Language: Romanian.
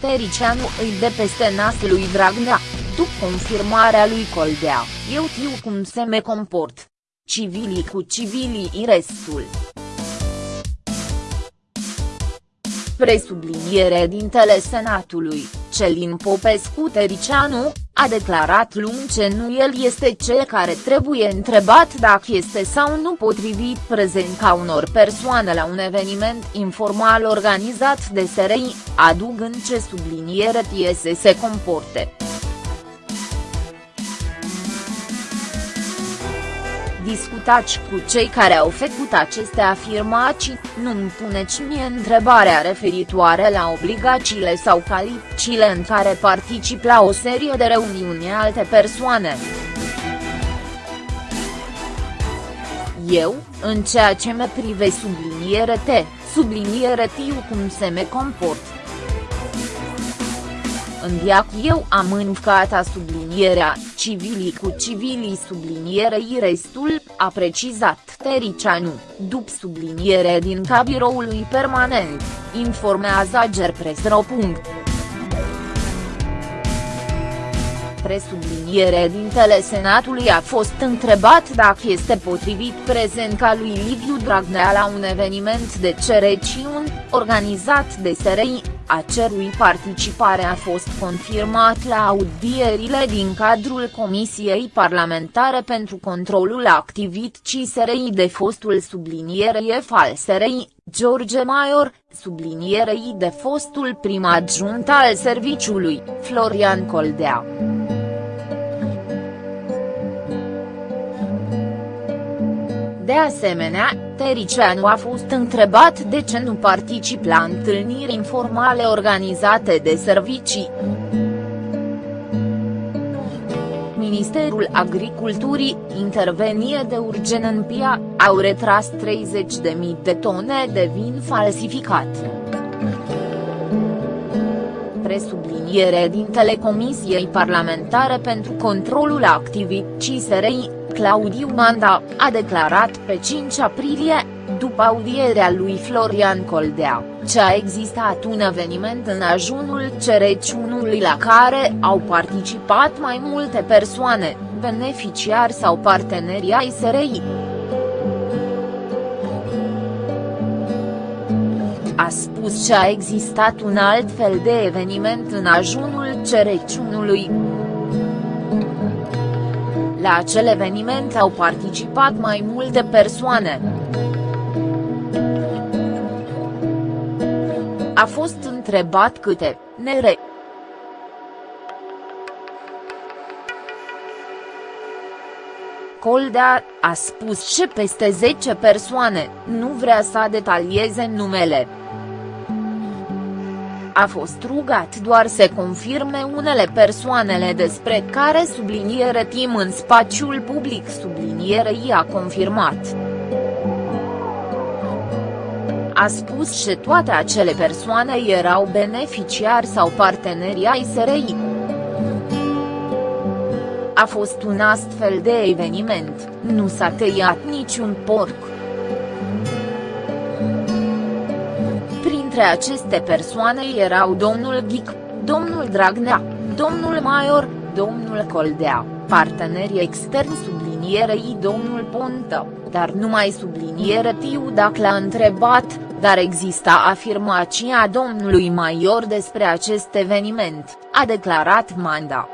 Tericianu îi de peste nas lui Dragnea, după confirmarea lui Coldea, eu știu cum se me comport. Civilii cu civilii restul. Presubliniere dintele Senatului, Celin Popescu Tericianu, a declarat luni că nu el este cel care trebuie întrebat dacă este sau nu potrivit prezența unor persoane la un eveniment informal organizat de SRI, adugând ce subliniere tie să se comporte. Discutați cu cei care au făcut aceste afirmații, nu-mi puneți mie întrebarea referitoare la obligațiile sau calificile în care particip la o serie de reuniuni alte persoane. Eu, în ceea ce mă prive subliniere T, subliniere tiu cum se me comport. În diac eu am încat sublinierea, civilii cu civilii sublinierei restul, a precizat Tericianu, după subliniere din cabiroului permanent, informează Gerpresro. Presubliniere dintele Senatului a fost întrebat dacă este potrivit prezența lui Liviu Dragnea la un eveniment de cereciuni, organizat de SRI, a cerui participare a fost confirmat la audierile din cadrul Comisiei Parlamentare pentru Controlul Activității SRI de fostul sublinierei al SRI, George Maior, sublinierei de fostul prim adjunct al serviciului, Florian Coldea. De asemenea, Tericianu a fost întrebat de ce nu particip la întâlniri informale organizate de servicii. Ministerul Agriculturii, intervenie de urgen în PIA, au retras 30.000 de tone de vin falsificat. Presubliniere din Telecomisiei Parlamentare pentru Controlul Activității SRI, Claudiu Manda, a declarat pe 5 aprilie, după audierea lui Florian Coldea, ce a existat un eveniment în ajunul cereciunului la care au participat mai multe persoane, beneficiari sau parteneri ai SRI. A spus că a existat un alt fel de eveniment în ajunul cereciunului. La acel eveniment au participat mai multe persoane. A fost întrebat câte, nere. Coldea, a spus și peste 10 persoane, nu vrea să detalieze numele a fost rugat doar să confirme unele persoanele despre care subliniere tim în spațiul public sublinierei a confirmat. A spus și toate acele persoane erau beneficiari sau parteneri ai SRI. A fost un astfel de eveniment, nu s-a tăiat niciun porc. Printre aceste persoane erau domnul Ghic, domnul Dragnea, domnul Maior, domnul Coldea, partenerii externi sublinierei domnul Pontă, dar numai subliniere tiu dacă l-a întrebat, dar exista afirmația domnului Maior despre acest eveniment, a declarat Manda.